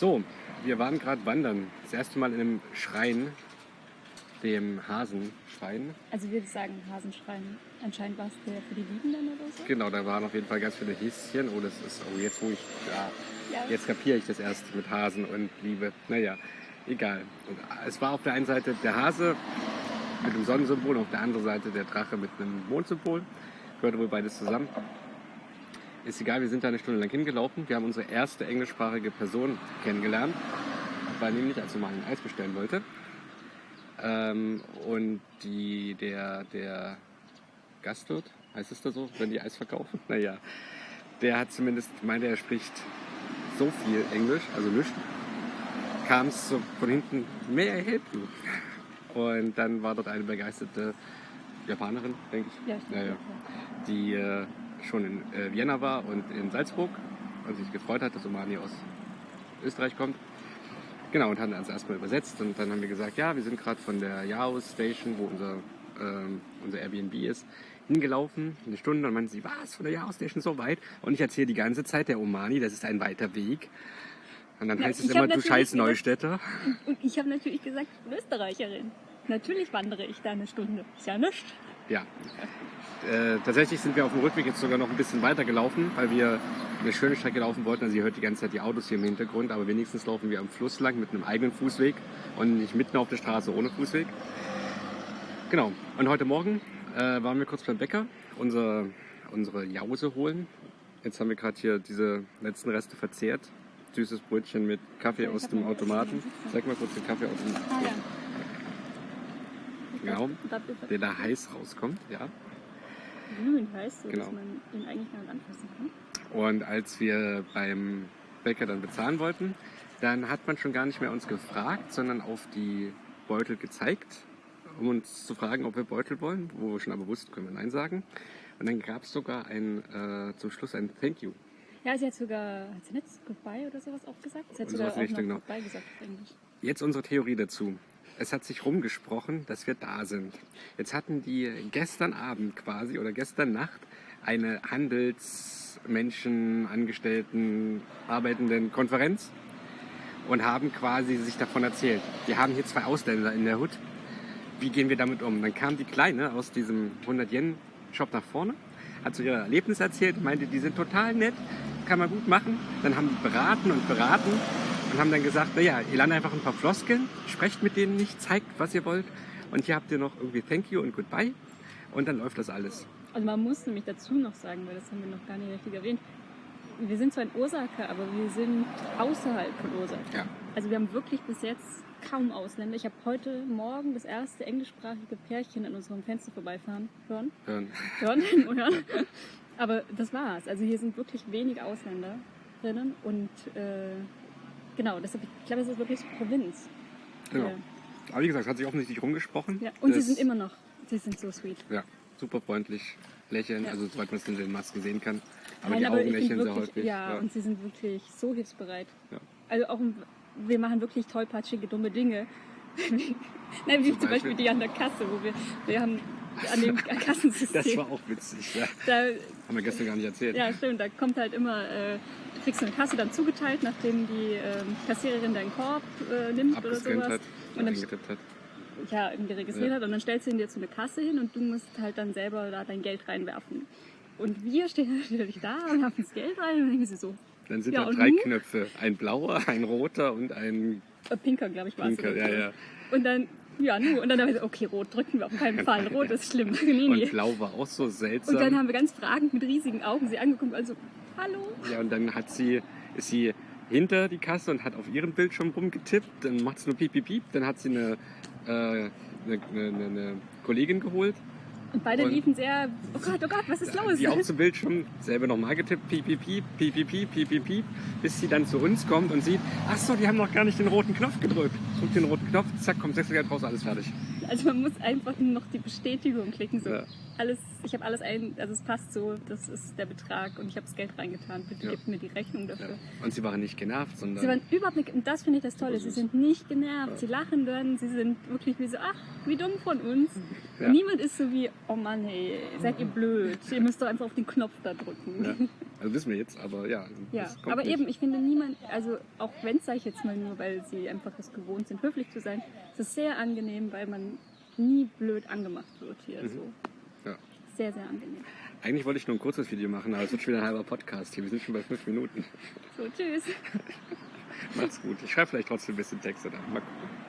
So, wir waren gerade wandern. Das erste Mal in einem Schrein, dem Hasenschrein. Also wir sagen Hasenschrein. Anscheinend war es der für die Liebenden oder so. Genau, da waren auf jeden Fall ganz viele Häschen. Oh, das ist, oh, jetzt wo ich, ja, Ja. jetzt kapiere ich das erst mit Hasen und Liebe. Naja, egal. Und es war auf der einen Seite der Hase mit dem Sonnensymbol, auf der anderen Seite der Drache mit einem Mondsymbol. Gehörte wohl beides zusammen. Ist egal, wir sind da eine Stunde lang hingelaufen. Wir haben unsere erste englischsprachige Person kennengelernt, weil nämlich, als wir mal ein Eis bestellen wollte. Ähm, und die, der, der Gastwirt, heißt es da so, wenn die Eis verkaufen? Naja, der hat zumindest, meinte er spricht so viel Englisch, also nichts, kam es so von hinten, help you? Und dann war dort eine begeisterte Japanerin, denke ich, Ja, ich ja, ja, die äh, schon in äh, Vienna war und in Salzburg und sich gefreut hat, dass Omani aus Österreich kommt. Genau, und haben uns erstmal übersetzt und dann haben wir gesagt, ja, wir sind gerade von der Yao Station, wo unser, ähm, unser Airbnb ist, hingelaufen, eine Stunde. Und meinte sie, was, von der Yao Station so weit? Und ich erzähle die ganze Zeit, der Omani, das ist ein weiter Weg. Und dann Ja, heißt es immer, du scheiß Neustädter. Und ich habe natürlich gesagt, ich bin Österreicherin. Natürlich wandere ich da eine Stunde. Ist ja nichts. Ja. Äh, tatsächlich sind wir auf dem Rückweg jetzt sogar noch ein bisschen weiter gelaufen, weil wir eine schöne Strecke laufen wollten. Also ihr hört die ganze Zeit die Autos hier im Hintergrund, aber wenigstens laufen wir am Fluss lang mit einem eigenen Fußweg und nicht mitten auf der Straße ohne Fußweg. Genau. Und heute Morgen äh, waren wir kurz beim Bäcker, unser, unsere Jause holen. Jetzt haben wir gerade hier diese letzten Reste verzehrt. Süßes Brötchen mit Kaffee aus dem Automaten. Zeig mal kurz den Kaffee aus dem Ah Genau. Da, der da heiß rauskommt. Ja. glühend heißt, so Genau. dass man ihn eigentlich mal anfassen kann. Und als wir beim Bäcker dann bezahlen wollten, dann hat man schon gar nicht mehr uns gefragt, sondern auf die Beutel gezeigt, um uns zu fragen, ob wir Beutel wollen, wo wir schon aber wussten, können wir Nein sagen. Und dann gab es sogar ein, äh, zum Schluss ein Thank you. Ja, sie hat sogar, hat sie nicht Goodbye oder sowas auch gesagt? Sie hat sogar auch noch noch. Goodbye gesagt auf Englisch. Jetzt unsere Theorie dazu. Es hat sich rumgesprochen, dass wir da sind. Jetzt hatten die gestern Abend quasi oder gestern Nacht eine Handelsmenschen, Angestellten, Arbeitenden Konferenz und haben quasi sich davon erzählt. Wir haben hier zwei Ausländer in der Hut. Wie gehen wir damit um? Dann kam die Kleine aus diesem 100-Yen-Shop nach vorne, hat so ihr Erlebnis erzählt, meinte, die sind total nett, kann man gut machen. Dann haben die beraten und beraten und haben dann gesagt, naja, ihr lernt einfach ein paar Floskeln, sprecht mit denen nicht, zeigt, was ihr wollt. Und hier habt ihr noch irgendwie Thank you und Goodbye. Und dann läuft das alles. Also man muss nämlich dazu noch sagen, weil das haben wir noch gar nicht richtig erwähnt. Wir sind zwar in Osaka, aber wir sind außerhalb von Osaka. Ja. Also wir haben wirklich bis jetzt kaum Ausländer. Ich habe heute Morgen das erste englischsprachige Pärchen an unserem Fenster vorbeifahren hören. Hören. hören, hören. Aber das war's. Also hier sind wirklich wenig Ausländer drinnen und äh, genau, deshalb, ich glaube, es ist wirklich Provinz. Genau. Ja. Aber wie gesagt, hat sich offensichtlich rumgesprochen. Ja. Und sie sind immer noch, sie sind so sweet. Ja, super freundlich, lächeln, Ja. also soweit man es in den Masken sehen kann. Aber Nein, die aber Augen lächeln sehr wirklich, häufig. Ja, und sie sind wirklich so hilfsbereit. Ja. Also auch, wir machen wirklich tollpatschige, dumme Dinge. Nein, wie Zum zum Beispiel Beispiel? die an der Kasse, wo wir, wir haben an dem Kassensystem. Das war auch witzig. Ja. da, Haben wir gestern gar nicht erzählt. Ja, stimmt. Da kommt halt immer, äh, du kriegst eine Kasse dann zugeteilt, nachdem die ähm, Kassiererin deinen Korb äh, nimmt oder sowas. hat Und dann hat. ja, irgendwie registriert Ja. hat und dann stellst du ihn dir zu einer Kasse hin und du musst halt dann selber da dein Geld reinwerfen. Und wir stehen natürlich da und haben das Geld rein und denken sie so, Dann sind Ja, da drei? Knöpfe. Ein blauer, ein roter und ein äh, Pinker, glaube ich, war es. pinker. Ja, ja. Und dann, ja, nu, und dann haben wir so, okay, rot drücken wir auf keinen Fall. Rot ist schlimm. Nee, nee. Und blau war auch so seltsam. Und dann haben wir ganz fragend mit riesigen Augen sie angeguckt, also, hallo? ja, und dann hat sie, ist sie hinter die Kasse und hat auf ihrem Bildschirm rumgetippt. Dann macht sie nur piep, piep, piep. Dann hat sie eine, äh, eine, eine, eine Kollegin geholt, Und beide Und- liefen sehr, oh Gott, oh Gott, was ist los? die auch zum Bildschirm selber nochmal getippt, piep, piep, piep, piep, piep, piep, piep, piep, piep, bis sie dann zu uns kommt und sieht, ach so, die haben noch gar nicht den roten Knopf gedrückt. Drückt den roten Knopf, zack, kommt Sechsergeld raus, alles fertig. Also man muss einfach nur noch die Bestätigung klicken. So. Ja. Alles, ich habe alles ein, also es passt so, das ist der Betrag und ich habe das Geld reingetan. Bitte Ja. gebt mir die Rechnung Ja. dafür. Und sie waren nicht genervt, sondern Sie waren überhaupt nicht, und das finde ich das Tolle, sie sind nicht genervt, Ja. sie lachen dann, sie sind wirklich wie so, ach, wie dumm von uns. Ja. Niemand ist so wie, oh Mann, hey, seid ihr blöd, ihr müsst doch einfach auf den Knopf da drücken. Ja. Also wissen wir jetzt, aber ja. Ja, das kommt aber nicht. eben, ich finde niemand, also auch wenn es, sage ich jetzt mal nur, weil sie einfach es gewohnt sind, höflich zu sein, es ist sehr angenehm, weil man nie blöd angemacht wird hier. Mhm. So. Ja. Sehr, sehr angenehm. Eigentlich wollte ich nur ein kurzes Video machen, aber es wird schon wieder ein halber Podcast hier. Wir sind schon bei fünf Minuten. So, tschüss. Macht's gut. Ich schreibe vielleicht trotzdem ein bisschen Texte da. Mal gucken.